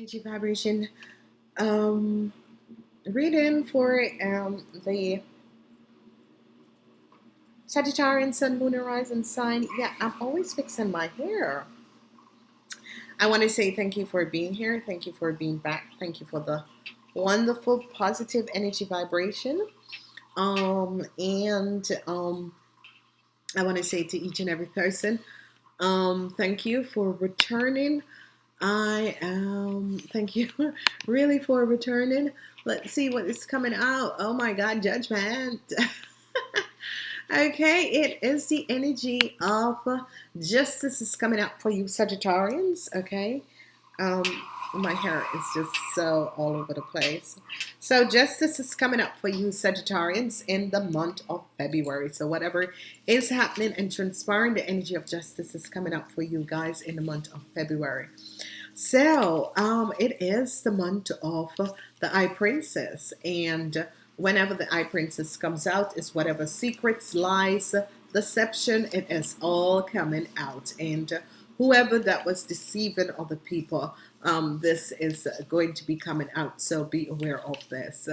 energy vibration. Um reading for um the Sagittarian Sun, Moon, Rising sign. Yeah, I'm always fixing my hair. I want to say thank you for being here. Thank you for being back. Thank you for the wonderful positive energy vibration. Um, and um, I want to say to each and every person, um, thank you for returning. I um, thank you really for returning. Let's see what is coming out. Oh my God, judgment. Okay, it is the energy of justice is coming up for you Sagittarians. Okay, um, my hair is just so all over the place. So justice is coming up for you Sagittarians in the month of February. So whatever is happening and transpiring, the energy of justice is coming up for you guys in the month of February. So um, it is the month of the High Princess and whenever the High princess comes out is whatever secrets, lies, deception, it is all coming out. And whoever that was deceiving other people, um, this is going to be coming out. So be aware of this.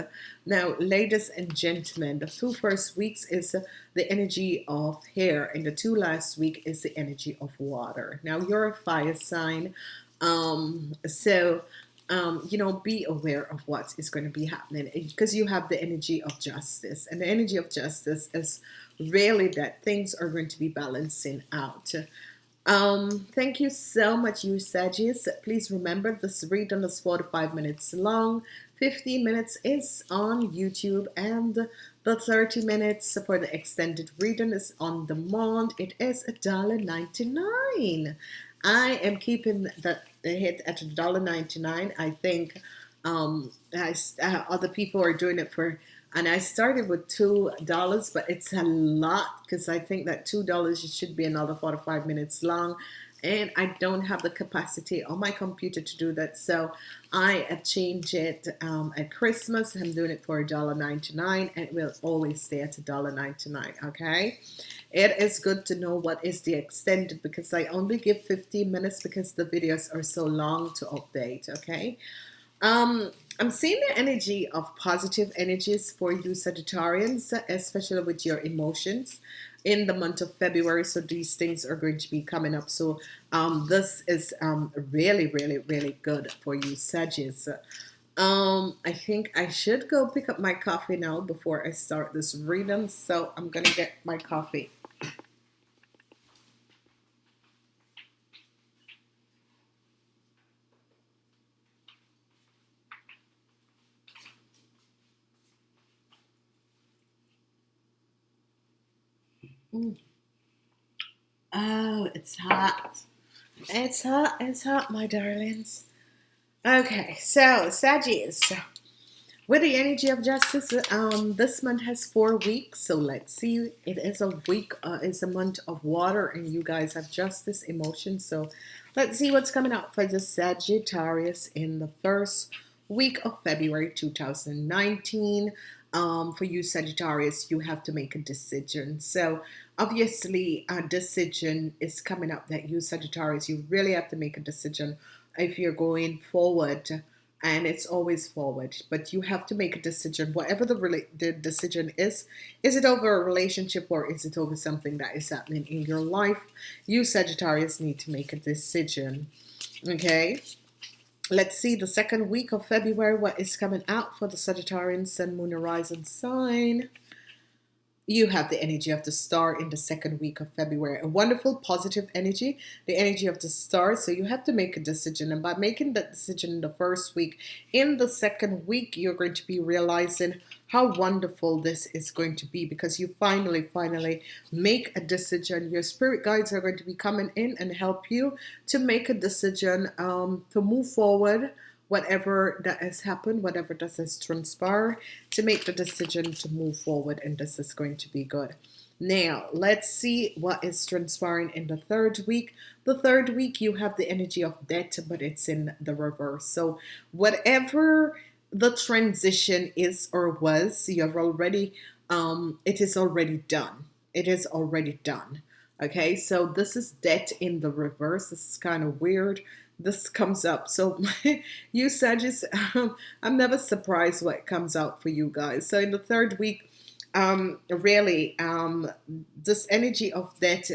Now, ladies and gentlemen, the two first weeks is the energy of hair, and the two last week is the energy of water. Now, you're a fire sign. Um, so um, you know, be aware of what is going to be happening because you have the energy of justice. And the energy of justice is really that things are going to be balancing out. Um, thank you so much, you Sagittarius. Please remember this reading is 45 minutes long. 15 minutes is on YouTube and the 30 minutes for the extended reading is on demand. It is $1.99. I am keeping the hit at $1.99. I think um, I, uh, other people are doing it for, and I started with $2, but it's a lot because I think that $2 should be another 45 minutes long and I don't have the capacity on my computer to do that. So I have changed it um, at Christmas. I'm doing it for $1.99 and it will always stay at $1.99 okay? It is good to know what is the extended because I only give 15 minutes because the videos are so long to update okay? Um, I'm seeing the energy of positive energies for you Sagittarians especially with your emotions in the month of February so these things are going to be coming up. So um, this is um, really really really good for you Sagittarius. Um, I think I should go pick up my coffee now before I start this reading so I'm gonna get my coffee Oh, it's hot. It's hot. It's hot, my darlings. Okay, so Sagittarius, with the energy of justice, um, this month has four weeks. So let's see. It is a week. Uh, it's a month of water, and you guys have justice, emotion. So let's see what's coming out for the Sagittarius in the first week of February 2019 um, for you Sagittarius, you have to make a decision. So obviously a decision is coming up that you Sagittarius, you really have to make a decision if you're going forward and it's always forward but you have to make a decision whatever the, the decision is is it over a relationship or is it over something that is happening in your life? You Sagittarius need to make a decision okay? Let's see the second week of February what is coming out for the Sagittarian Sun Moon Horizon sign you have the energy of the star in the second week of February. A wonderful positive energy the energy of the star. So you have to make a decision and by making that decision in the first week in the second week you're going to be realizing how wonderful this is going to be because you finally finally make a decision. Your spirit guides are going to be coming in and help you to make a decision um, to move forward whatever that has happened whatever that has transpired to make the decision to move forward and this is going to be good Now, let's see what is transpiring in the third week. The third week, you have the energy of death, but it's in the reverse. So, whatever the transition is or was, you have already, um, it is already done. It is already done. Okay, so this is death in the reverse. This is kind of weird. This comes up. So you Sagittarius, um, I'm never surprised what comes out for you guys. So in the third week, um, really, um, this energy of that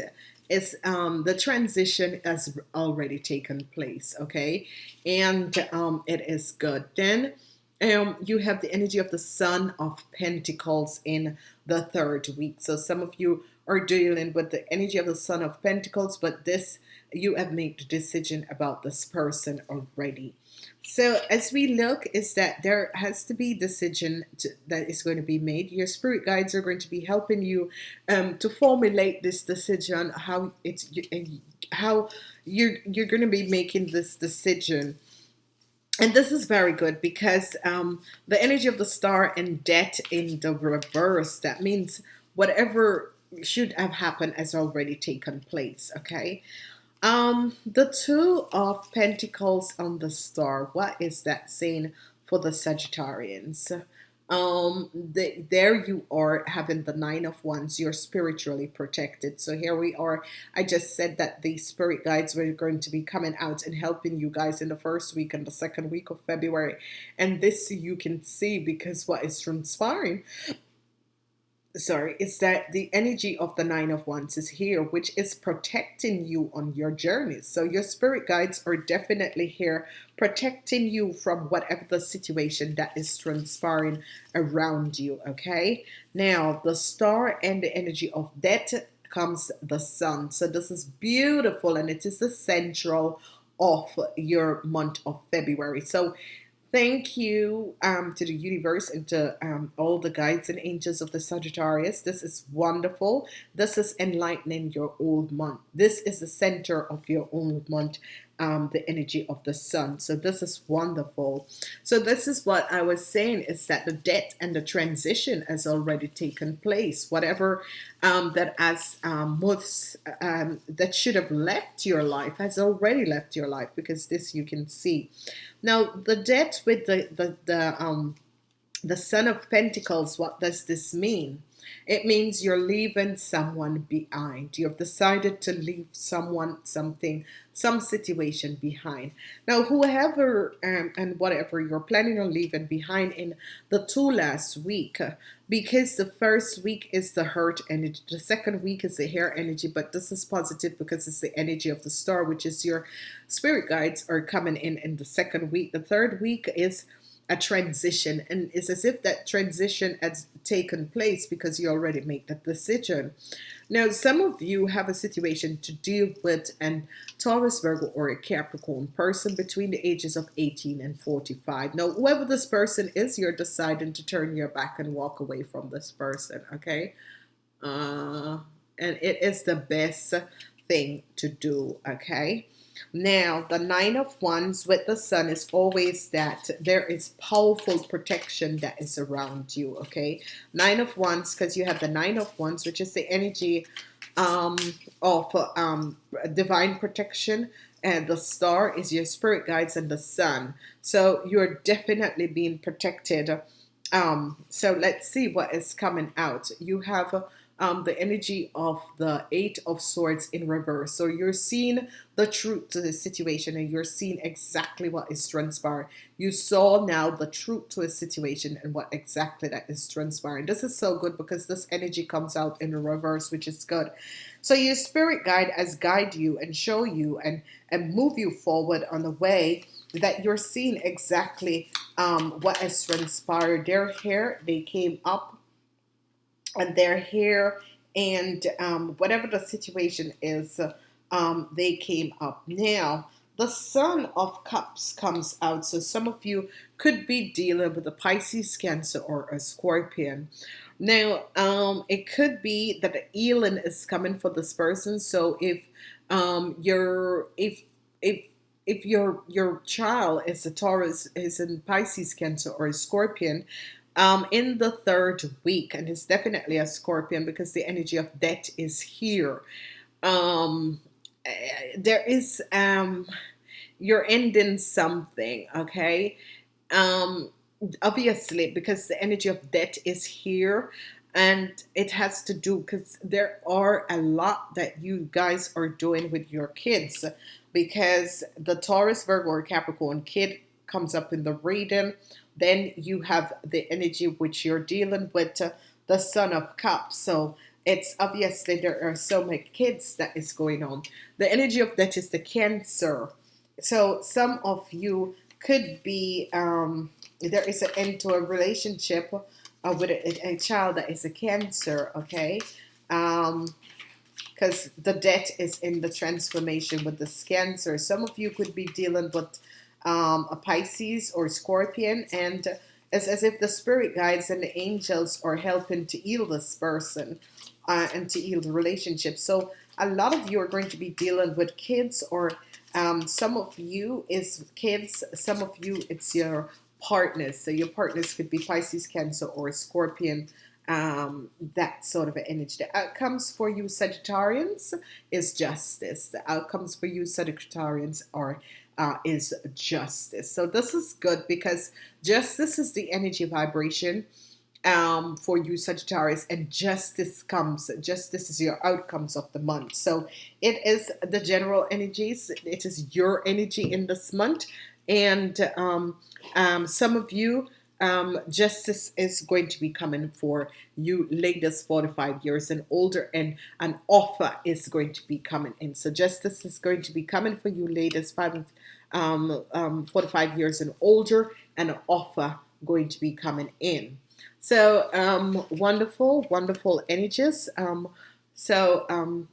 is um, the transition has already taken place. Okay, and um, it is good. Then um, you have the energy of the Sun of Pentacles in the third week. So some of you are dealing with the energy of the Sun of Pentacles, but this you have made the decision about this person already. So as we look is that there has to be decision to, that is going to be made. Your spirit guides are going to be helping you um, to formulate this decision, how it's how you're you're going to be making this decision. And this is very good because um, the energy of the star and death in the reverse, that means whatever should have happened has already taken place. Okay. Um, the two of Pentacles on the star. What is that saying for the Sagittarians? Um, the, there you are having the nine of wands. You're spiritually protected. So here we are. I just said that the spirit guides were going to be coming out and helping you guys in the first week and the second week of February. And this you can see because what is transpiring sorry, is that the energy of the Nine of Wands is here, which is protecting you on your journeys. So your spirit guides are definitely here protecting you from whatever the situation that is transpiring around you, okay? Now, the star and the energy of death comes the sun. So this is beautiful and it is the central of your month of February. So Thank you um, to the universe and to um, all the guides and angels of the Sagittarius. This is wonderful. This is enlightening your old month. This is the center of your old month, um, the energy of the sun. So this is wonderful. So this is what I was saying is that the death and the transition has already taken place. Whatever um, that as um, most um, that should have left your life has already left your life because this you can see. Now, the death with the, the, the, um, the Son of Pentacles, what does this mean? It means you're leaving someone behind. You've decided to leave someone, something, some situation behind. Now, whoever um, and whatever you're planning on leaving behind in the two last week, because the first week is the hurt energy, the second week is the hair energy, but this is positive because it's the energy of the star, which is your spirit guides are coming in in the second week. The third week is a transition and it's as if that transition has taken place because you already made that decision. Now, some of you have a situation to deal with an Taurus, Virgo, or a Capricorn person between the ages of 18 and 45. Now, whoever this person is, you're deciding to turn your back and walk away from this person, okay? Uh, and it is the best thing to do, okay? Now, the Nine of Wands with the Sun is always that there is powerful protection that is around you, okay? Nine of Wands, because you have the Nine of Wands, which is the energy um, of um, divine protection, and the star is your spirit guides and the sun. So you're definitely being protected. Um, so let's see what is coming out. You have um, the energy of the Eight of Swords in reverse. So you're seeing the truth to the situation and you're seeing exactly what is transpiring. You saw now the truth to a situation and what exactly that is transpiring. This is so good because this energy comes out in reverse, which is good. So your spirit guide has guide you and show you and, and move you forward on the way that you're seeing exactly um, what has transpired. Their hair, they came up and they're here and um, whatever the situation is, um, they came up. Now, the Son of Cups comes out. So some of you could be dealing with a Pisces, Cancer, or a Scorpion. Now, um, it could be that the healing is coming for this person. So if um, you're, if, if, if your your child is a Taurus, is in Pisces, Cancer, or a Scorpion, um, in the third week, and it's definitely a scorpion because the energy of death is here. Um, eh, there is um, you're ending something, okay? Um, obviously, because the energy of death is here, and it has to do because there are a lot that you guys are doing with your kids because the Taurus, Virgo, or Capricorn kid comes up in the reading. Then you have the energy which you're dealing with, uh, the Son of Cups. So it's obviously there are so many kids that is going on. The energy of that is the Cancer. So some of you could be um, there is an end to a relationship uh, with a, a child that is a Cancer. Okay. Um, because the death is in the transformation with the cancer. Some of you could be dealing with um, a Pisces or Scorpion, and it's as if the spirit guides and the angels are helping to heal this person uh, and to heal the relationship. So a lot of you are going to be dealing with kids, or um, some of you is kids, some of you it's your partners. So your partners could be Pisces, Cancer, or Scorpion um, that sort of energy. The outcomes for you Sagittarians is justice. The outcomes for you Sagittarians are uh, is justice. So this is good because justice is the energy vibration um, for you Sagittarius and justice comes justice is your outcomes of the month so it is the general energies it is your energy in this month and um, um, some of you um, justice is going to be coming for you ladies 45 years and older and an offer is going to be coming in. So justice is going to be coming for you ladies five, um, um, 45 years and older and an offer going to be coming in. So um, wonderful wonderful energies. Um, so um,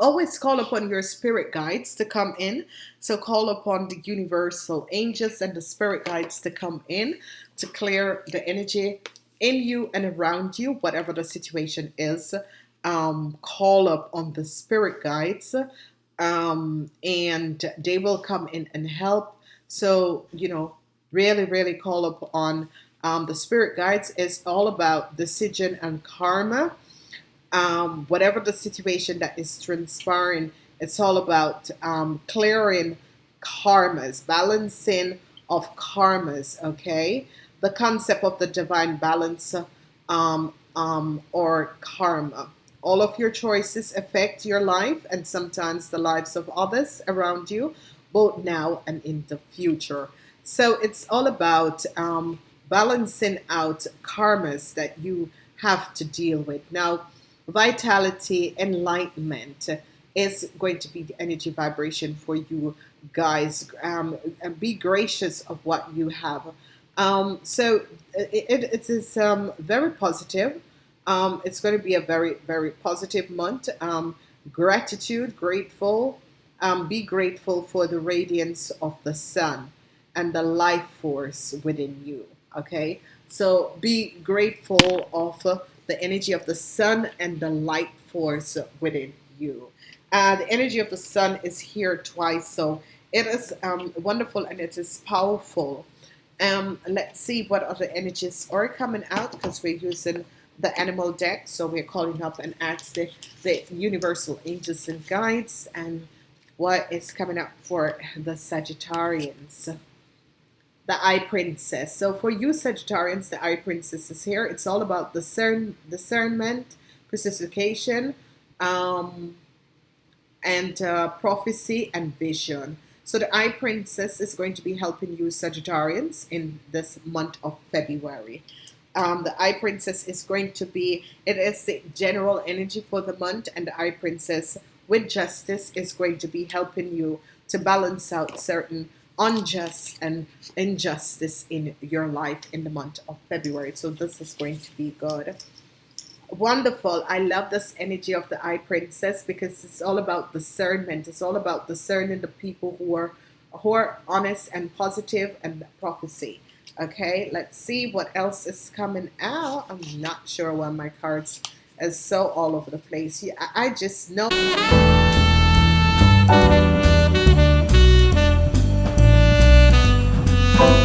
Always call upon your spirit guides to come in. So call upon the universal angels and the spirit guides to come in to clear the energy in you and around you, whatever the situation is. Um, call up on the spirit guides um, and they will come in and help. So, you know, really, really call up on um, the spirit guides. It's all about decision and karma um, whatever the situation that is transpiring, it's all about um, clearing karmas, balancing of karmas, okay? The concept of the divine balance um, um, or karma. All of your choices affect your life and sometimes the lives of others around you, both now and in the future. So it's all about um, balancing out karmas that you have to deal with. Now, vitality, enlightenment is going to be the energy vibration for you guys. Um, and be gracious of what you have. Um, so it, it, it is um, very positive. Um, it's going to be a very, very positive month. Um, gratitude, grateful. Um, be grateful for the radiance of the sun and the life force within you. Okay, so be grateful of the energy of the sun and the light force within you. Uh, the energy of the sun is here twice, so it is um, wonderful and it is powerful. Um, let's see what other energies are coming out because we're using the animal deck. So we're calling up and ask the, the universal angels and guides and what is coming up for the Sagittarians the Eye Princess. So for you Sagittarians, the Eye Princess is here. It's all about discern, discernment, precision, um, and uh, prophecy and vision. So the Eye Princess is going to be helping you Sagittarians in this month of February. Um, the Eye Princess is going to be, it is the general energy for the month and the Eye Princess with justice is going to be helping you to balance out certain unjust and injustice in your life in the month of February. So this is going to be good. Wonderful. I love this energy of the Eye Princess because it's all about discernment. It's all about discerning the people who are who are honest and positive and prophecy. Okay, let's see what else is coming out. I'm not sure why my cards is so all over the place. Yeah, I just know